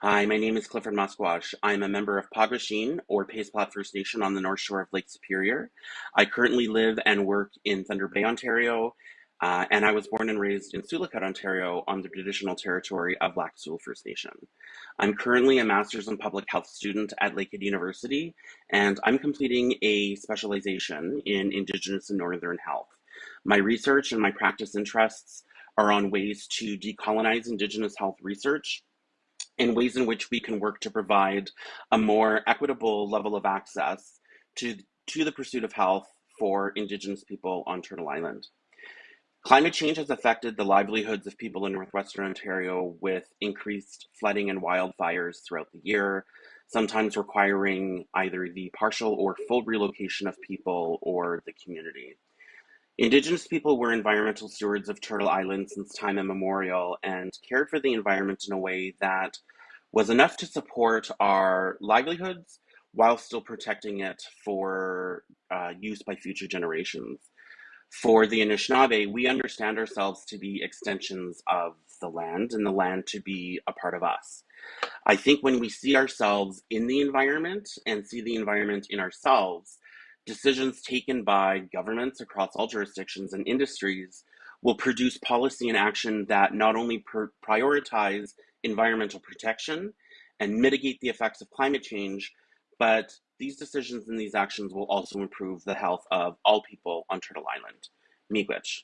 Hi, my name is Clifford Masquash. I'm a member of Pagwasheen, or Pays Plat First Nation, on the north shore of Lake Superior. I currently live and work in Thunder Bay, Ontario, uh, and I was born and raised in Sioux Lookout, Ontario, on the traditional territory of Lac Seul First Nation. I'm currently a Master's in Public Health student at Lakehead University, and I'm completing a specialization in Indigenous and Northern Health. My research and my practice interests are on ways to decolonize Indigenous health research in ways in which we can work to provide a more equitable level of access to, to the pursuit of health for Indigenous people on Turtle Island. Climate change has affected the livelihoods of people in Northwestern Ontario with increased flooding and wildfires throughout the year, sometimes requiring either the partial or full relocation of people or the community. Indigenous people were environmental stewards of Turtle Island since time immemorial and cared for the environment in a way that was enough to support our livelihoods while still protecting it for uh, use by future generations. For the Anishinaabe, we understand ourselves to be extensions of the land and the land to be a part of us. I think when we see ourselves in the environment and see the environment in ourselves, decisions taken by governments across all jurisdictions and industries will produce policy and action that not only prioritize environmental protection and mitigate the effects of climate change, but these decisions and these actions will also improve the health of all people on Turtle Island. Miigwech.